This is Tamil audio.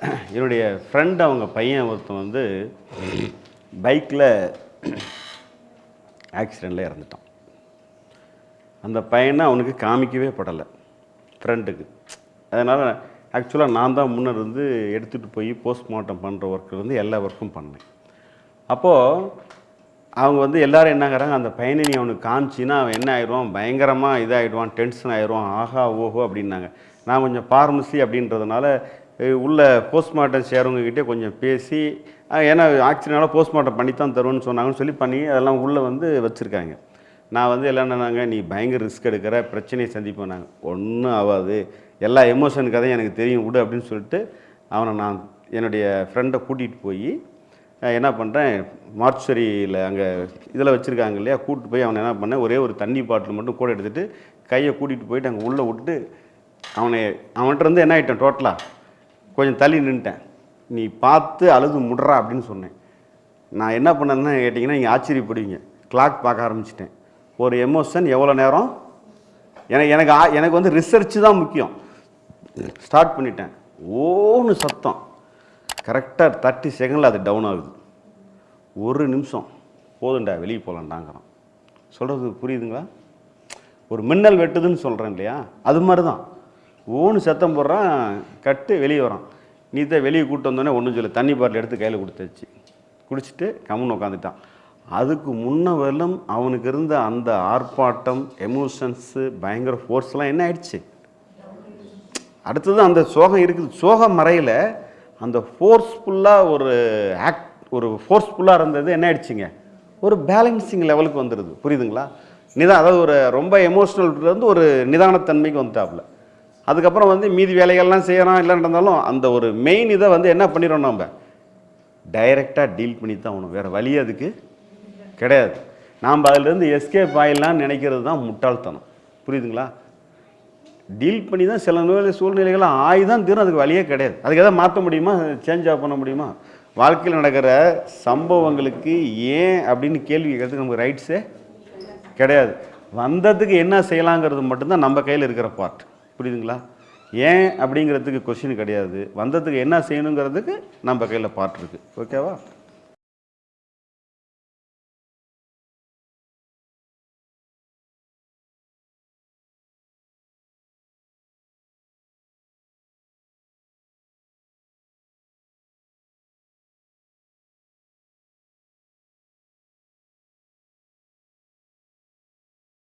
என்னுடைய ஃப்ரெண்ட் அவங்க பையன் ஒருத்தன் வந்து பைக்கில் ஆக்சிடெண்ட்டில் இறந்துட்டான். அந்த பையனை அவனுக்கு காமிக்கவே படலை. ஃப்ரெண்டுக்கு அதனால் ஆக்சுவலாக நான் தான் முன்னர் இருந்து எடுத்துகிட்டு போய் போஸ்ட்மார்ட்டம் பண்ணுற ஒர்க்கு வந்து எல்லா ஒர்க்கும் பண்ணேன். அப்போது அவங்க வந்து எல்லோரும் என்னங்கிறாங்க அந்த பையனை நீ அவனுக்கு காமிச்சின்னா அவன் என்ன ஆயிடுவான்? பயங்கரமாக இதாகிடுவான் டென்ஷன் ஆயிடுவான். ஆஹா ஓஹோ அப்படின்னாங்க. நான் கொஞ்சம் ஃபார்மசி அப்படின்றதுனால உள்ள போஸ்ட்மார்ட்டம் செய்கிறவங்ககிட்டே கொஞ்சம் பேசி ஏன்னா ஆக்சிடென்டால் போஸ்ட்மார்ட்டம் பண்ணி தான் தருவேன்னு சொன்னாங்கன்னு சொல்லி பண்ணி அதெல்லாம் உள்ளே வந்து வச்சுருக்காங்க. நான் வந்து எல்லாம் என்னன்னாங்க நீ பயங்கர ரிஸ்க் எடுக்கிற பிரச்சனையை சந்திப்போம் நாங்கள் ஒன்றும் ஆகாது. எல்லா எமோஷன் கதையும் எனக்கு தெரியும் விடு அப்படின்னு சொல்லிட்டு அவனை நான் என்னுடைய ஃப்ரெண்டை கூட்டிகிட்டு போய் என்ன பண்ணுறேன் மார்ச்சரியில் அங்கே இதில் வச்சுருக்காங்க இல்லையா கூட்டிட்டு போய் அவனை என்ன பண்ணேன் ஒரே ஒரு தண்ணி பாட்டில் மட்டும் கூட எடுத்துகிட்டு கையை கூட்டிகிட்டு போயிட்டு அங்கே உள்ளே விட்டு அவனை அவன்கிட்ட இருந்து என்ன ஆகிட்டேன் டோட்டலாக கொஞ்சம் தள்ளி நின்ட்டேன் நீ பார்த்து அழுது முடுறா அப்படின்னு சொன்னேன். நான் என்ன பண்ணேன்னு கேட்டிங்கன்னா நீங்கள் ஆச்சரியப்படுவீங்க. கிளாக் பார்க்க ஆரம்பிச்சிட்டேன். ஒரு எமோஷன் எவ்வளோ நேரம்? எனக்கு எனக்கு ஆ- எனக்கு வந்து ரிசர்ச் தான் முக்கியம். ஸ்டார்ட் பண்ணிட்டேன். ஓன்னு சத்தம். கரெக்டாக தேர்ட்டி செகண்டில் அது டவுன் ஆகுது. ஒரு நிமிஷம். போதுண்டா வெளியே போகலான்டாங்கிறான் சொல்கிறது புரியுதுங்களா? ஒரு மின்னல் வெட்டுதுன்னு சொல்கிறேன் இல்லையா? அது மாதிரி தான் ஓன்னு சத்தம் போடுறான் கட்டு வெளியே வரான். நீ தான் வெளியே கூட்டு வந்தோடனே ஒன்றும் சொல்ல தண்ணி பாட்டில் எடுத்து கையில் கொடுத்தாச்சு குடிச்சிட்டு கம்முன்னு உட்காந்துட்டான் அதுக்கு முன்ன வரலும் அவனுக்கு இருந்த அந்த ஆர்ப்பாட்டம் எமோஷன்ஸு பயங்கர ஃபோர்ஸ்லாம் என்ன ஆயிடுச்சு? அடுத்தது அந்த சோகம் இருக்குது. சோகம் மறையில். அந்த ஃபோர்ஸ்ஃபுல்லாக ஒரு ஆக்ட் ஒரு ஃபோர்ஸ்ஃபுல்லாக இருந்தது. என்ன ஆயிடுச்சுங்க? ஒரு பேலன்சிங் லெவலுக்கு வந்துடுது புரியுதுங்களா? நிதா அதாவது ஒரு ரொம்ப எமோஷ்னல் இருந்து ஒரு நிதானத்தன்மைக்கு வந்துட்டாப்புல. அதுக்கப்புறம் வந்து மீதி வேலைகள்லாம் செய்கிறோம் இல்லைன்னு நடந்தாலும் அந்த ஒரு மெயின் இதை வந்து என்ன பண்ணிடுறோம் நம்ம டைரெக்டாக டீல் பண்ணி தான் ஆகணும். வேறு வழி அதுக்கு கிடையாது. நாம் அதிலிருந்து எஸ்கேப் ஆயிடலாம்னு நினைக்கிறது தான் முட்டாள்தனம். புரியுதுங்களா? டீல் பண்ணி தான் சில நோய் சூழ்நிலைகளை ஆகி தான் தீரும். அதுக்கு வழியே கிடையாது. அதுக்கு எதாவது மாற்ற முடியுமா? சேஞ்ச் ஆஃப் பண்ண முடியுமா? வாழ்க்கையில் நடக்கிற சம்பவங்களுக்கு ஏன் அப்படின்னு கேள்வி கேட்கறதுக்கு நமக்கு ரைட்ஸே கிடையாது. வந்ததுக்கு என்ன செய்யலாங்கிறது மட்டும்தான் நம்ம கையில் இருக்கிற பார்ட் புரியுதுங்களா? ஏன் அப்படிங்கிறதுக்கு கொஷின் கிடையாது. வந்ததுக்கு என்ன செய்யணுங்கிறதுக்கு நம்ம கையில் பாட்டு இருக்குது ஓகேவா